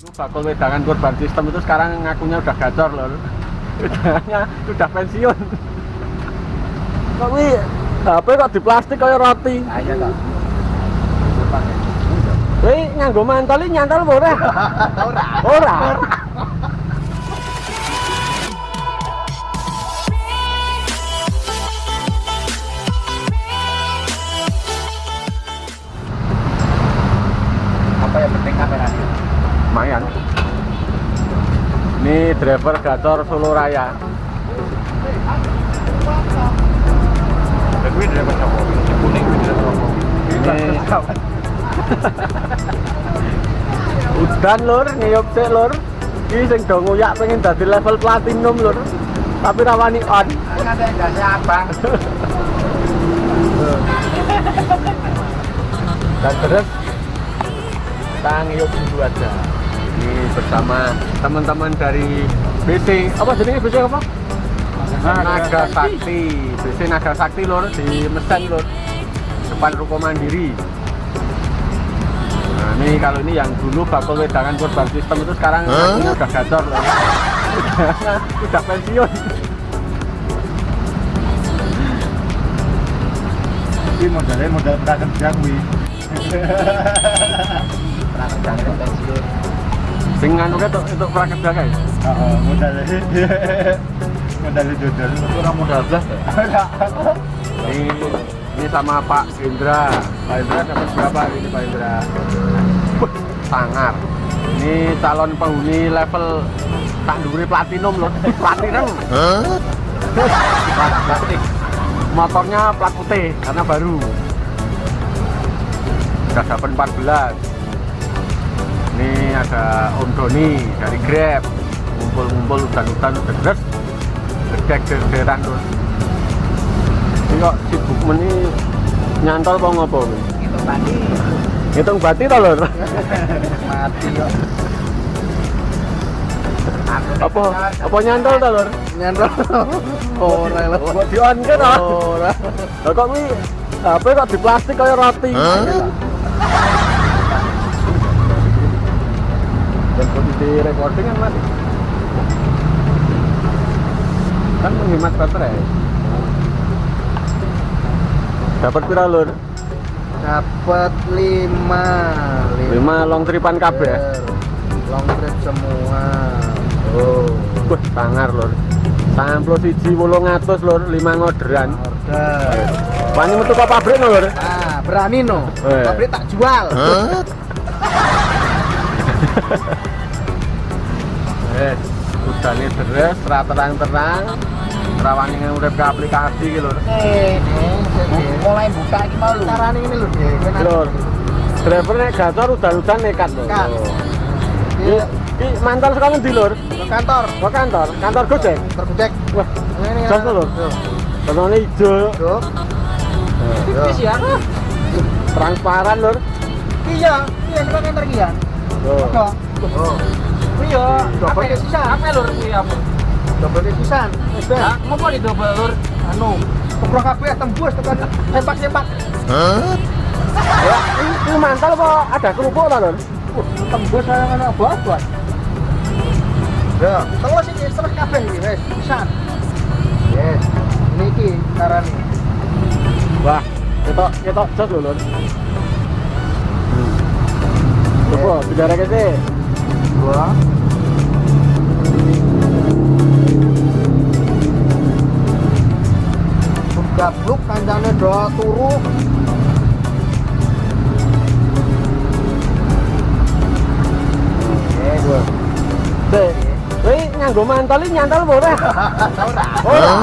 bakul wedangan korban sistem itu sekarang ngakunya udah gacor loh wedangannya udah pensiun kok wi HP kok di plastik kayak roti Ayo toh. Wih, nganggo mantel ini nyantel apa ora? Ora. Apa yang penting? Lumayan. Ini driver gacor Solo Raya. Driver kuning? Ini udan lur, ngiyup sik lur. Iki sing do nguyak pengen dadi level platinum lur. Tapi rawani on. Ada yang abang. Dan terus kita ngiyup dulu aja. Bersama teman-teman dari BC. Apa jadi BC apa? Naga Sakti. BC Naga Sakti lur di Mesen lur. Depan Ruko Mandiri. Nah, ini kalau ini yang dulu bakul wedangan korban sistem itu sekarang ngakunya udah gacor loh. udah, pensiun. Ini modalnya modal prakerja gue. Prakerja. Sing anu itu itu prakerja guys. Oh, modalnya modalnya jodol. Kurang modal belas ya. Ini ini sama Pak Indra. Pak Indra dapat berapa ini Pak Indra? Wah, sangar. Ini calon penghuni level tak duri platinum loh. Platinum. Plat plastik. Motornya plat putih karena baru. Dapat 14. Ini ada Om Doni dari Grab. Ngumpul-ngumpul hutan-hutan udah deres. Gedek derderan terus. Ini kok sibuk meni nyantol apa ngopo? Itu tadi Hitung bati to lur. mati kok. Apa apa nyantol to lur? nyantol. Ora lho. Kok di on ke to? Ora. Kok kuwi HP kok di plastik kayak roti. Dan posisi recording kan mas kan menghemat baterai dapat pira lur Dapat 5 lima long tripan kabeh ya? Long trip semua. oh wah sangar lur samplo siji wolong atus lur lima ngoderan Order. wani metu ke pabrik no lur Ah, berani no. Eh. Pabrik tak jual. eh udane deres ra terang-terang rawani urip ke aplikasi iki lur Eh, mulai buka iki mau lu. Carane ini lho, Dek. lur driver nek gacor udan-udan nekat. Iki iki mantel sekolah ndi lur? Ke kantor. Ke kantor, kantor Gojek. Tergudek. Wah, Ini jas lur. Warnane ijo, Duk. Tipis ya. transparan lur. Iya, iya kita kantor iki ya. Oh. Iya, double ke sisan. Apa lur kuwi apa? Sisan. Wis ben. Ngopo di double lur? Anu, keprok kabeh tembus tekan sempak-sempak. Ya, ini, ini mantel apa ada kerupuk ta lur? Uh, tembus saya ana buat-buat. Ya, terus iki sereh kabeh iki wis pisan. Yes. Ini iki carane. Wah, ketok ketok jas lho lur. Sih. Dua. Gabluk kancane do turu. Oke, dua. Deh, Wih, nyanggo mantali nyantal boleh. Ora.